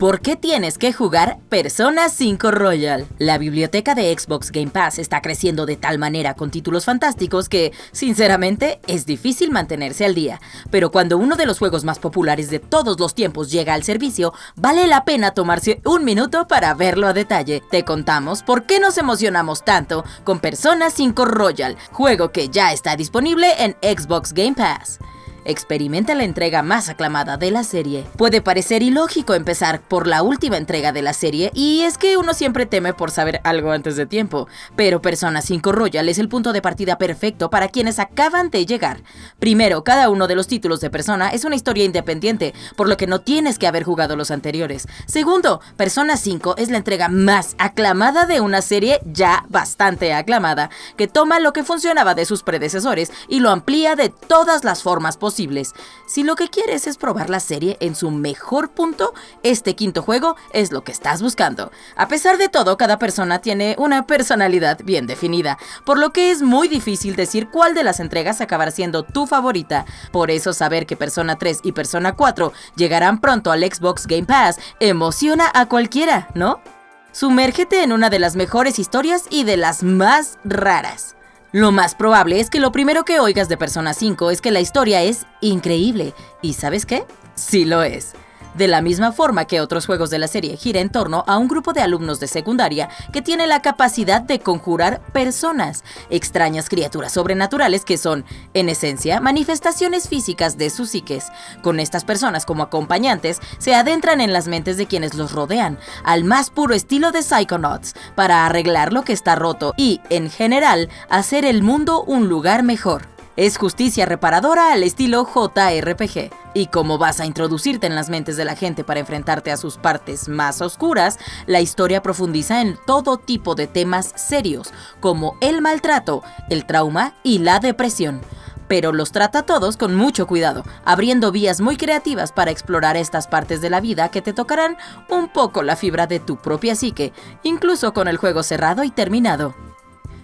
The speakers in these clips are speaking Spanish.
¿Por qué tienes que jugar Persona 5 Royal? La biblioteca de Xbox Game Pass está creciendo de tal manera con títulos fantásticos que, sinceramente, es difícil mantenerse al día. Pero cuando uno de los juegos más populares de todos los tiempos llega al servicio, vale la pena tomarse un minuto para verlo a detalle. Te contamos por qué nos emocionamos tanto con Persona 5 Royal, juego que ya está disponible en Xbox Game Pass experimenta la entrega más aclamada de la serie. Puede parecer ilógico empezar por la última entrega de la serie, y es que uno siempre teme por saber algo antes de tiempo, pero Persona 5 Royal es el punto de partida perfecto para quienes acaban de llegar. Primero, cada uno de los títulos de Persona es una historia independiente, por lo que no tienes que haber jugado los anteriores. Segundo, Persona 5 es la entrega más aclamada de una serie ya bastante aclamada, que toma lo que funcionaba de sus predecesores y lo amplía de todas las formas posibles si lo que quieres es probar la serie en su mejor punto, este quinto juego es lo que estás buscando. A pesar de todo, cada persona tiene una personalidad bien definida, por lo que es muy difícil decir cuál de las entregas acabará siendo tu favorita. Por eso saber que Persona 3 y Persona 4 llegarán pronto al Xbox Game Pass emociona a cualquiera, ¿no? Sumérgete en una de las mejores historias y de las más raras. Lo más probable es que lo primero que oigas de Persona 5 es que la historia es increíble. ¿Y sabes qué? Sí lo es. De la misma forma que otros juegos de la serie gira en torno a un grupo de alumnos de secundaria que tiene la capacidad de conjurar personas, extrañas criaturas sobrenaturales que son, en esencia, manifestaciones físicas de sus psiques. Con estas personas como acompañantes, se adentran en las mentes de quienes los rodean, al más puro estilo de Psychonauts, para arreglar lo que está roto y, en general, hacer el mundo un lugar mejor. Es justicia reparadora al estilo JRPG. Y como vas a introducirte en las mentes de la gente para enfrentarte a sus partes más oscuras, la historia profundiza en todo tipo de temas serios, como el maltrato, el trauma y la depresión pero los trata todos con mucho cuidado, abriendo vías muy creativas para explorar estas partes de la vida que te tocarán un poco la fibra de tu propia psique, incluso con el juego cerrado y terminado.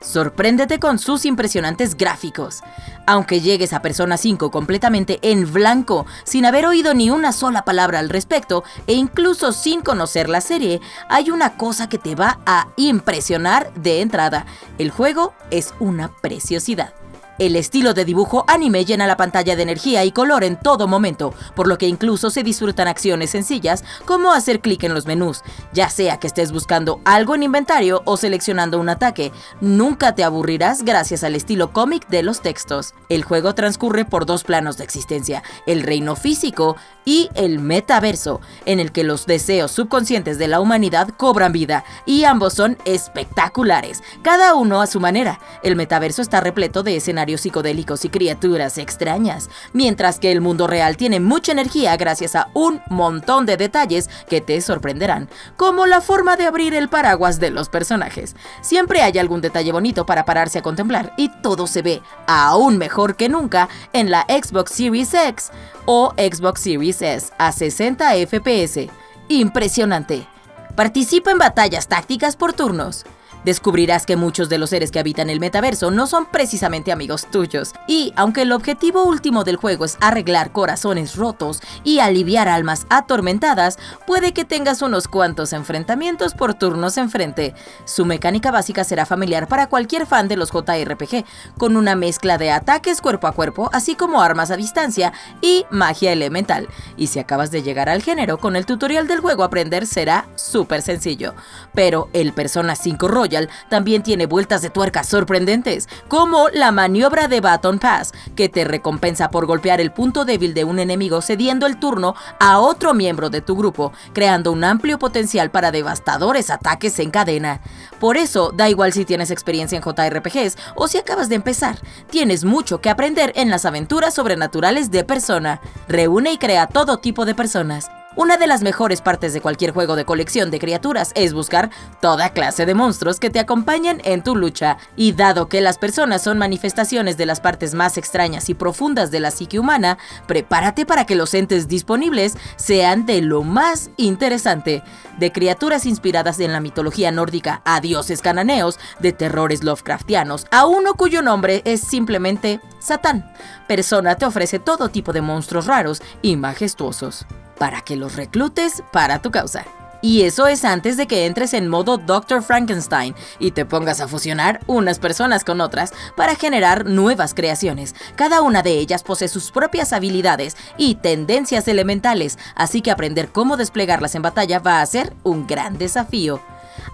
Sorpréndete con sus impresionantes gráficos. Aunque llegues a Persona 5 completamente en blanco, sin haber oído ni una sola palabra al respecto e incluso sin conocer la serie, hay una cosa que te va a impresionar de entrada. El juego es una preciosidad. El estilo de dibujo anime llena la pantalla de energía y color en todo momento, por lo que incluso se disfrutan acciones sencillas como hacer clic en los menús, ya sea que estés buscando algo en inventario o seleccionando un ataque. Nunca te aburrirás gracias al estilo cómic de los textos. El juego transcurre por dos planos de existencia, el reino físico y el metaverso, en el que los deseos subconscientes de la humanidad cobran vida, y ambos son espectaculares, cada uno a su manera. El metaverso está repleto de escenarios psicodélicos y criaturas extrañas, mientras que el mundo real tiene mucha energía gracias a un montón de detalles que te sorprenderán, como la forma de abrir el paraguas de los personajes. Siempre hay algún detalle bonito para pararse a contemplar y todo se ve aún mejor que nunca en la Xbox Series X o Xbox Series S a 60 FPS. Impresionante. Participa en batallas tácticas por turnos descubrirás que muchos de los seres que habitan el metaverso no son precisamente amigos tuyos. Y aunque el objetivo último del juego es arreglar corazones rotos y aliviar almas atormentadas, puede que tengas unos cuantos enfrentamientos por turnos enfrente. Su mecánica básica será familiar para cualquier fan de los JRPG, con una mezcla de ataques cuerpo a cuerpo, así como armas a distancia y magia elemental. Y si acabas de llegar al género, con el tutorial del juego aprender será súper sencillo. Pero el Persona 5 Royal también tiene vueltas de tuerca sorprendentes, como la maniobra de Baton Pass, que te recompensa por golpear el punto débil de un enemigo cediendo el turno a otro miembro de tu grupo, creando un amplio potencial para devastadores ataques en cadena. Por eso, da igual si tienes experiencia en JRPGs o si acabas de empezar, tienes mucho que aprender en las aventuras sobrenaturales de persona. Reúne y crea todo tipo de personas, una de las mejores partes de cualquier juego de colección de criaturas es buscar toda clase de monstruos que te acompañen en tu lucha, y dado que las personas son manifestaciones de las partes más extrañas y profundas de la psique humana, prepárate para que los entes disponibles sean de lo más interesante, de criaturas inspiradas en la mitología nórdica a dioses cananeos, de terrores Lovecraftianos, a uno cuyo nombre es simplemente Satán. Persona te ofrece todo tipo de monstruos raros y majestuosos. Para que los reclutes para tu causa. Y eso es antes de que entres en modo Dr. Frankenstein y te pongas a fusionar unas personas con otras para generar nuevas creaciones. Cada una de ellas posee sus propias habilidades y tendencias elementales, así que aprender cómo desplegarlas en batalla va a ser un gran desafío.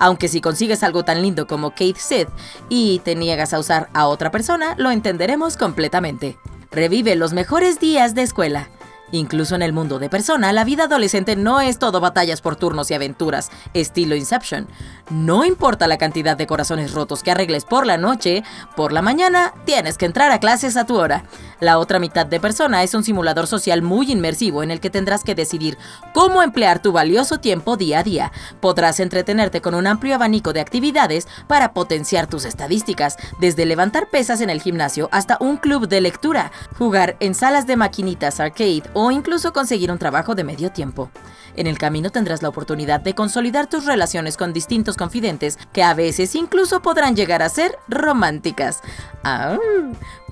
Aunque si consigues algo tan lindo como Kate Sith y te niegas a usar a otra persona, lo entenderemos completamente. Revive los mejores días de escuela. Incluso en el mundo de persona, la vida adolescente no es todo batallas por turnos y aventuras, estilo Inception. No importa la cantidad de corazones rotos que arregles por la noche, por la mañana tienes que entrar a clases a tu hora. La otra mitad de persona es un simulador social muy inmersivo en el que tendrás que decidir cómo emplear tu valioso tiempo día a día. Podrás entretenerte con un amplio abanico de actividades para potenciar tus estadísticas, desde levantar pesas en el gimnasio hasta un club de lectura, jugar en salas de maquinitas arcade o incluso conseguir un trabajo de medio tiempo. En el camino tendrás la oportunidad de consolidar tus relaciones con distintos confidentes que a veces incluso podrán llegar a ser románticas. Ah,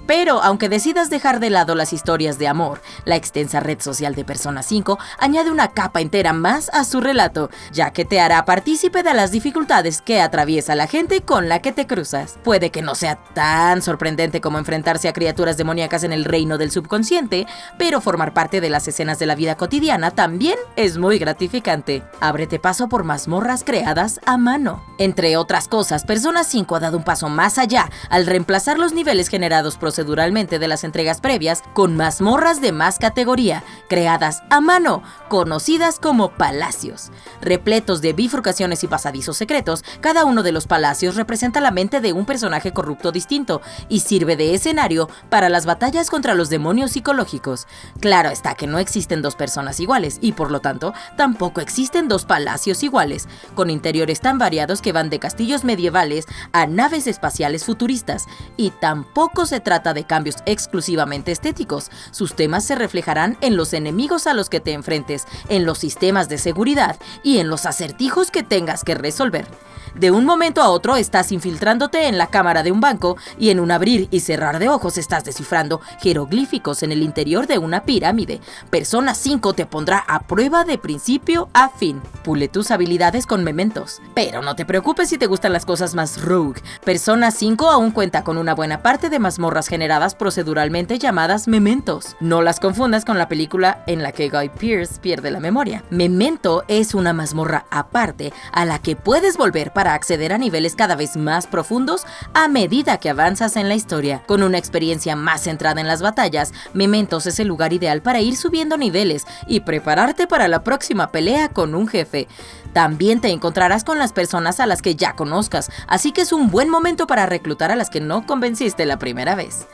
pero aunque decidas dejar de lado las historias de amor, la extensa red social de Persona 5 añade una capa entera más a su relato, ya que te hará partícipe de las dificultades que atraviesa la gente con la que te cruzas. Puede que no sea tan sorprendente como enfrentarse a criaturas demoníacas en el reino del subconsciente, pero formar parte de las escenas de la vida cotidiana también es muy gratificante. Ábrete paso por mazmorras creadas a mano. Entre otras cosas, Persona 5 ha dado un paso más allá al reemplazar los niveles generados proceduralmente de las entregas previas con mazmorras de más categoría, creadas a mano, conocidas como palacios. Repletos de bifurcaciones y pasadizos secretos, cada uno de los palacios representa la mente de un personaje corrupto distinto y sirve de escenario para las batallas contra los demonios psicológicos. Claro está que no existen dos personas iguales y por lo tanto tampoco existen dos palacios iguales, con interiores tan variados que van de castillos medievales a naves espaciales futuristas, y tampoco se trata de cambios exclusivamente estéticos. Sus temas se reflejarán en los enemigos a los que te enfrentes, en los sistemas de seguridad y en los acertijos que tengas que resolver. De un momento a otro estás infiltrándote en la cámara de un banco y en un abrir y cerrar de ojos estás descifrando jeroglíficos en el interior de una pirámide. Persona 5 te pondrá a prueba de principio a fin. Pule tus habilidades con mementos. Pero no te preocupes si te gustan las cosas más rogue. Persona 5 aún cuenta con una buena parte de mazmorras generadas proceduralmente llamadas mementos. No las confundas con la película en la que Guy Pearce pierde la memoria. Memento es una mazmorra aparte a la que puedes volver para acceder a niveles cada vez más profundos a medida que avanzas en la historia. Con una experiencia más centrada en las batallas, Mementos es el lugar ideal para ir subiendo niveles y prepararte para la próxima pelea con un jefe. También te encontrarás con las personas a las que ya conozcas, así que es un buen momento para reclutar a las que no convenciste la primera vez.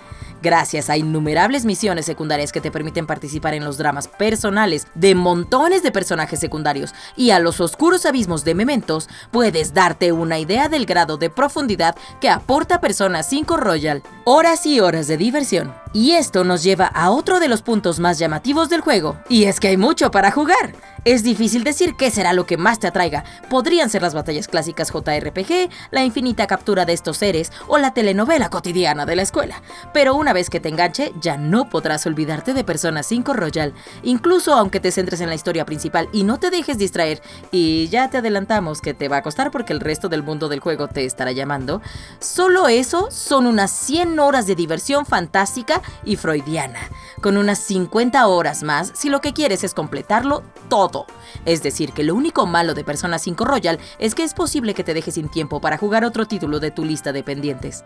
Gracias a innumerables misiones secundarias que te permiten participar en los dramas personales de montones de personajes secundarios y a los oscuros abismos de mementos, puedes darte una idea del grado de profundidad que aporta Persona 5 Royal. Horas y horas de diversión. Y esto nos lleva a otro de los puntos más llamativos del juego, y es que hay mucho para jugar. Es difícil decir qué será lo que más te atraiga. Podrían ser las batallas clásicas JRPG, la infinita captura de estos seres o la telenovela cotidiana de la escuela. Pero una vez que te enganche, ya no podrás olvidarte de Persona 5 Royal, incluso aunque te centres en la historia principal y no te dejes distraer. Y ya te adelantamos que te va a costar porque el resto del mundo del juego te estará llamando. Solo eso son unas 100 horas de diversión fantástica y freudiana, con unas 50 horas más si lo que quieres es completarlo todo es decir, que lo único malo de Persona 5 Royal es que es posible que te dejes sin tiempo para jugar otro título de tu lista de pendientes.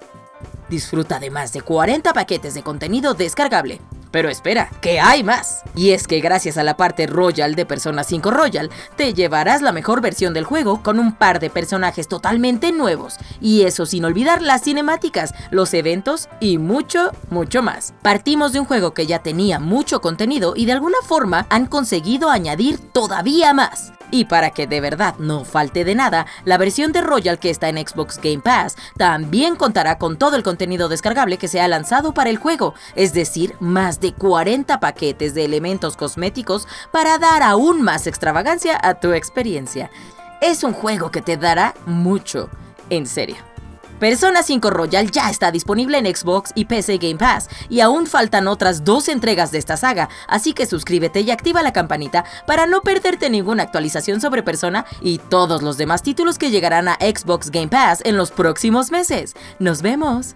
Disfruta de más de 40 paquetes de contenido descargable. Pero espera, que hay más. Y es que gracias a la parte Royal de Persona 5 Royal, te llevarás la mejor versión del juego con un par de personajes totalmente nuevos. Y eso sin olvidar las cinemáticas, los eventos y mucho, mucho más. Partimos de un juego que ya tenía mucho contenido y de alguna forma han conseguido añadir todavía más. Y para que de verdad no falte de nada, la versión de Royal que está en Xbox Game Pass también contará con todo el contenido descargable que se ha lanzado para el juego, es decir, más de 40 paquetes de elementos cosméticos para dar aún más extravagancia a tu experiencia. Es un juego que te dará mucho, en serio. Persona 5 Royal ya está disponible en Xbox y PC Game Pass, y aún faltan otras dos entregas de esta saga, así que suscríbete y activa la campanita para no perderte ninguna actualización sobre Persona y todos los demás títulos que llegarán a Xbox Game Pass en los próximos meses. ¡Nos vemos!